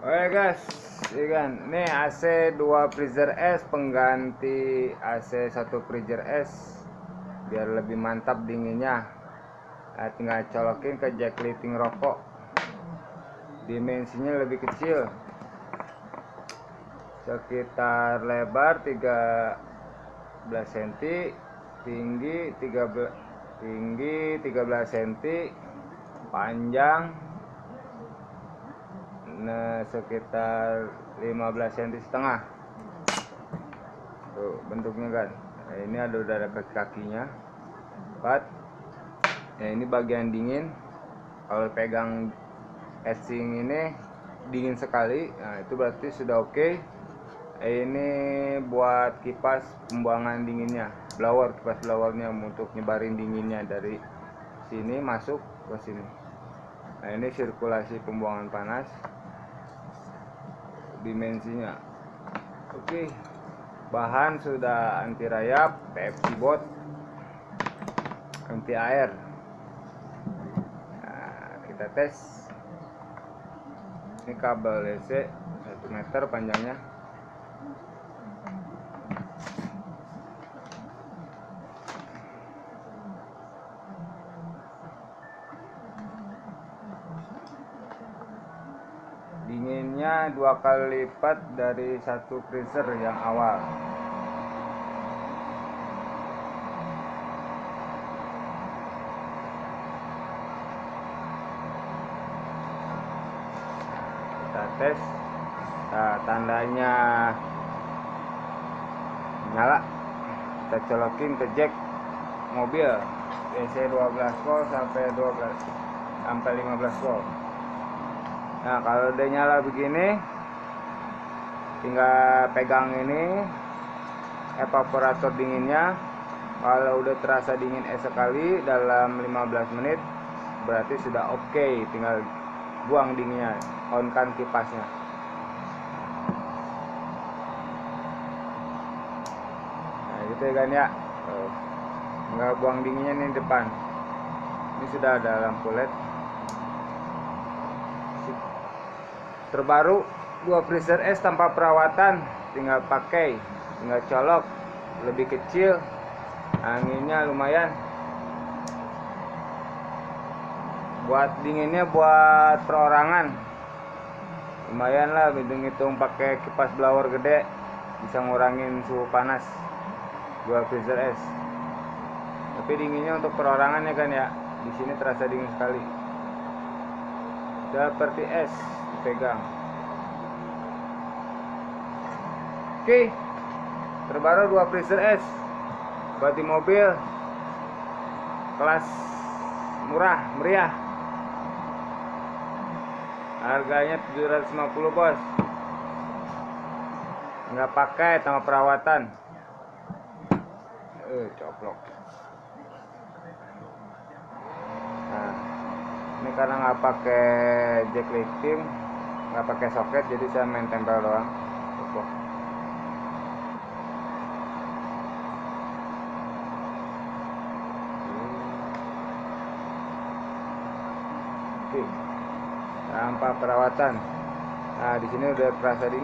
Oke guys, ini kan, ini AC 2 freezer S pengganti AC 1 freezer S biar lebih mantap dinginnya. Nah, tinggal colokin ke jack lighting rokok. Dimensinya lebih kecil. Sekitar lebar 13 cm, tinggi 13 tinggi 13 cm, panjang nah sekitar 15 cm setengah. Tuh bentuknya kan nah, ini ada udah ada kaki kakinya empat. Ya ini bagian dingin. Kalau pegang casing ini dingin sekali. Nah itu berarti sudah oke. Okay. ini buat kipas pembuangan dinginnya. Blower kipas blowernya untuk nyebarin dinginnya dari sini masuk ke sini. Nah ini sirkulasi pembuangan panas dimensinya. Oke bahan sudah anti rayap PFC bot anti air. Nah, kita tes. Ini kabel DC 1 meter panjangnya dinginnya dua kali lipat dari satu freezer yang awal. Kita tes nah, tandanya. Nyala. Kita colokin ke jack mobil. DC 12 volt sampai 12 sampai 15 volt Nah kalau udah nyala begini Tinggal pegang ini Evaporator dinginnya. Kalau udah terasa dingin es sekali Dalam 15 menit Berarti sudah oke okay. Tinggal buang dinginnya On kan kipasnya. Nah gitu ya kan ya. Tinggal buang dinginnya nih depan. Ini sudah ada lampu led terbaru dua freezer es tanpa perawatan tinggal pakai tinggal colok. Lebih kecil anginnya lumayan. Buat dinginnya buat perorangan. Lumayan lah hitung-hitung pakai kipas blower gede bisa ngurangin suhu panas. Dua freezer es. Tapi dinginnya untuk perorangan ya kan ya. Di sini terasa dingin sekali seperti es dipegang. Oke. Terbaru dua freezer es buat di mobil. Kelas murah meriah. Harganya 750 bos. Nggak pakai sama perawatan. Eh coplok nah ini karena nggak pakai jack lifting nggak pakai soket jadi saya main tempel doang. Oke. Tanpa perawatan. Nah di sini udah terasa dingin